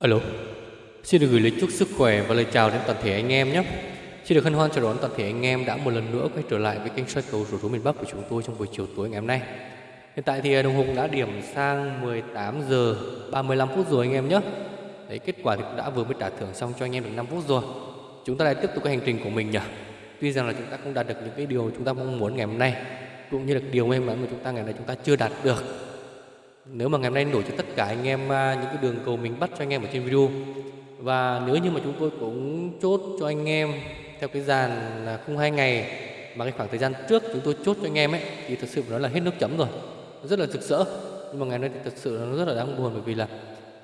Alo, xin được gửi lời chúc sức khỏe và lời chào đến toàn thể anh em nhé. Xin được hân hoan chào đón toàn thể anh em đã một lần nữa quay trở lại với kênh soi cầu rủ số miền Bắc của chúng tôi trong buổi chiều tối ngày hôm nay. Hiện tại thì à, đồng hồ đã điểm sang 18 giờ 35 phút rồi anh em nhé. Đấy, kết quả thì cũng đã vừa mới trả thưởng xong cho anh em được 5 phút rồi. Chúng ta lại tiếp tục cái hành trình của mình nhỉ. Tuy rằng là chúng ta không đạt được những cái điều chúng ta mong muốn ngày hôm nay, cũng như là điều may mắn mà chúng ta ngày nay chúng ta chưa đạt được nếu mà ngày hôm nay đổi cho tất cả anh em à, những cái đường cầu mình bắt cho anh em ở trên video. Và nếu như mà chúng tôi cũng chốt cho anh em theo cái dàn là không hai ngày, mà cái khoảng thời gian trước chúng tôi chốt cho anh em ấy, thì thật sự nó là hết nước chấm rồi. Rất là rực rỡ. Nhưng mà ngày nay thì thật sự nó rất là đáng buồn, bởi vì là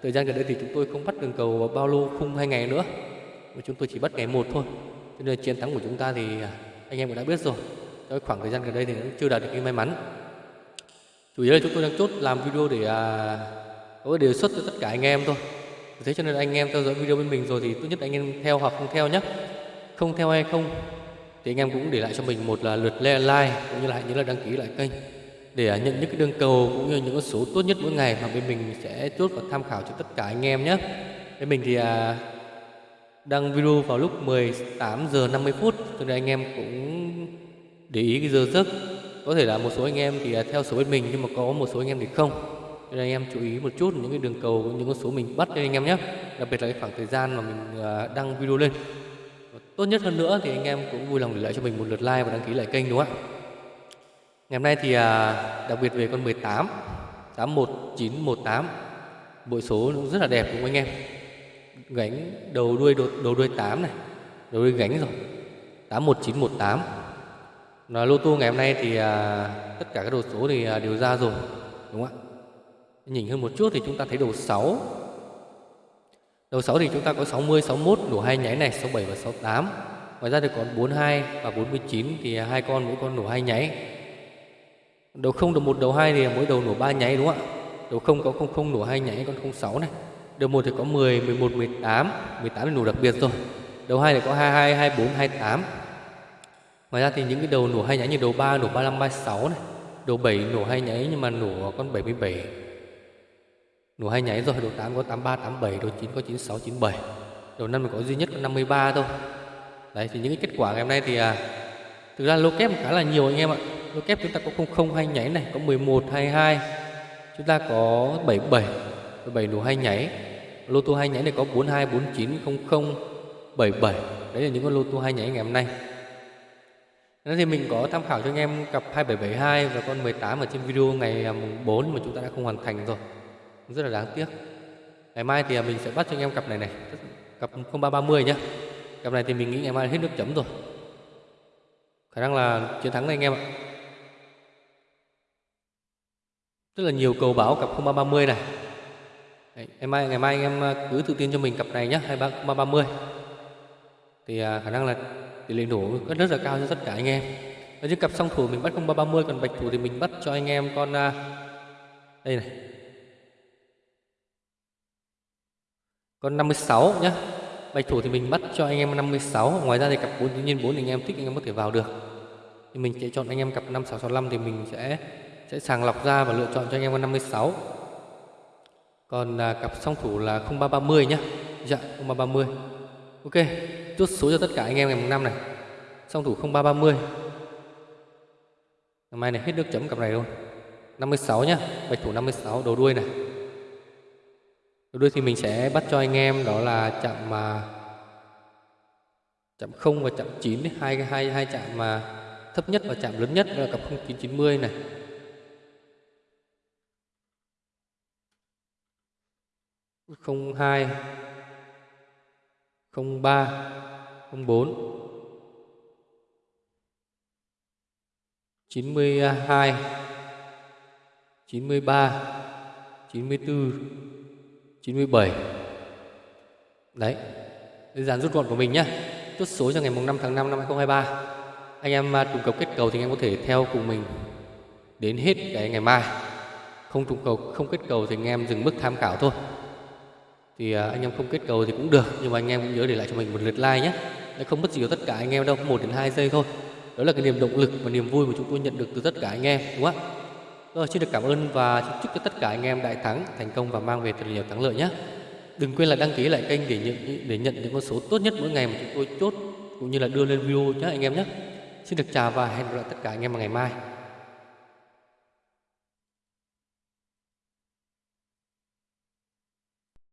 thời gian gần đây thì chúng tôi không bắt đường cầu bao lâu khung hai ngày nữa. Mà chúng tôi chỉ bắt ngày một thôi. Cho nên chiến thắng của chúng ta thì à, anh em cũng đã biết rồi. Trong khoảng thời gian gần đây thì cũng chưa đạt được cái may mắn chủ yếu là chúng tôi đang chốt làm video để à, có cái đề xuất cho tất cả anh em thôi. Thế cho nên anh em theo dõi video bên mình rồi thì tốt nhất anh em theo hoặc không theo nhé không theo hay không thì anh em cũng để lại cho mình một là lượt like cũng như là nhớ là đăng ký lại kênh để à, nhận những cái đường cầu cũng như những số tốt nhất mỗi ngày mà bên mình sẽ chốt và tham khảo cho tất cả anh em nhé bên mình thì à, đăng video vào lúc 18 giờ 50 phút cho nên anh em cũng để ý cái giờ giấc có thể là một số anh em thì theo số bên mình nhưng mà có một số anh em thì không. Nên anh em chú ý một chút những cái đường cầu những con số mình bắt cho anh em nhé. Đặc biệt là cái khoảng thời gian mà mình à, đăng video lên. Và tốt nhất hơn nữa thì anh em cũng vui lòng để lại cho mình một lượt like và đăng ký lại kênh đúng không ạ? Ngày hôm nay thì à, đặc biệt về con 18 81918 bội số rất là đẹp đúng không anh em? Gánh đầu đuôi đầu, đầu đuôi 8 này đầu đuôi gánh rồi. 81918 lô tô ngày hôm nay thì à, tất cả các đồ số thì à, đều ra rồi đúng không ạ? Nhìn hơn một chút thì chúng ta thấy đầu 6 đầu 6 thì chúng ta có 60 61 đủ hai nháy này 67 và 68 ngoài ra thì còn 42 và 49 thì à, hai con mỗi con nổ hai nháy. Đầu không đầu một đầu hai thì mỗi đầu nổ ba nháy đúng không ạ? Đầu không có không không nổ hai nháy con 06 này. Đầu một thì có 10 11 18 18 là nổ đặc biệt rồi. Đầu hai thì có 22 24 28 Ngoài ra thì những cái đầu nổ hay nháy như đầu 3 nổ 35 36 này, đầu 7 nổ hay nháy nhưng mà nổ con 77. Nổ hay nháy rồi, đầu 8 có 83 87, đầu 9 có 96 97. Đầu 5 có duy nhất có 53 thôi. Đấy thì những cái kết quả ngày hôm nay thì à, thực ra lô kép khá là nhiều anh em ạ. Lô kép chúng ta có 00 hay nháy này, có 11 22. Chúng ta có 77, 77 nổ hay nháy. Lô tô hay nháy này có 42 49 00 77. Đấy là những con lô tô hay nháy ngày hôm nay. Thế thì mình có tham khảo cho anh em cặp 2772 và con 18 ở trên video ngày à, mùng 4 mà chúng ta đã không hoàn thành rồi. Rất là đáng tiếc. Ngày mai thì à, mình sẽ bắt cho anh em cặp này này, cặp 0330 nhá. Cặp này thì mình nghĩ ngày mai hết nước chấm rồi. Khả năng là chiến thắng này anh em ạ. Rất là nhiều cầu báo cặp 0330 này. Đấy, ngày mai ngày mai anh em à, cứ tự tin cho mình cặp này nhá, 2330. Thì khả năng là tỷ lệ nổ rất là cao cho tất cả anh em. Ở trên cặp song thủ mình bắt 0330 còn bạch thủ thì mình bắt cho anh em con à, đây này. Con 56 nhá. Bạch thủ thì mình bắt cho anh em 56 ngoài ra thì cặp 4 tự nhiên 4 anh em thích anh em có thể vào được. Thì mình sẽ chọn anh em cặp 5665 thì mình sẽ sẽ sàng lọc ra và lựa chọn cho anh em con 56 còn à, cặp song thủ là 0330 nhá. Dạ 0330 ok, chốt số cho tất cả anh em ngày mùng năm này. Song thủ 0330 ngày mai này hết nước chấm cặp này luôn. 56 nhá, bạch thủ 56 đầu đuôi này. Đầu đuôi thì mình sẽ bắt cho anh em, đó là chạm mà chạm 0 và chạm 9 hai hai hai chạm mà thấp nhất và chạm lớn nhất là cặp 0990 này. Không hai không ba 04 92 93 94 97 Đấy Đơn giản rút gọn của mình nhé Chốt số cho ngày 5 tháng 5 năm 2023 Anh em à, trùng cầu kết cầu thì anh em có thể theo cùng mình Đến hết cái ngày mai. Không trùng cầu, không kết cầu thì anh em dừng mức tham khảo thôi thì à, anh em không kết cầu thì cũng được, nhưng mà anh em cũng nhớ để lại cho mình một lượt like nhé nó không mất gì của tất cả anh em đâu, một đến hai giây thôi đó là cái niềm động lực và niềm vui mà chúng tôi nhận được từ tất cả anh em, đúng không ạ rồi, xin được cảm ơn và chúc cho tất cả anh em đại thắng, thành công và mang về thật nhiều thắng lợi nhé Đừng quên là đăng ký lại kênh để nhận để nhận những con số tốt nhất mỗi ngày mà chúng tôi chốt, cũng như là đưa lên video nhé anh em nhé. Xin được chào và hẹn gặp lại tất cả anh em vào ngày mai.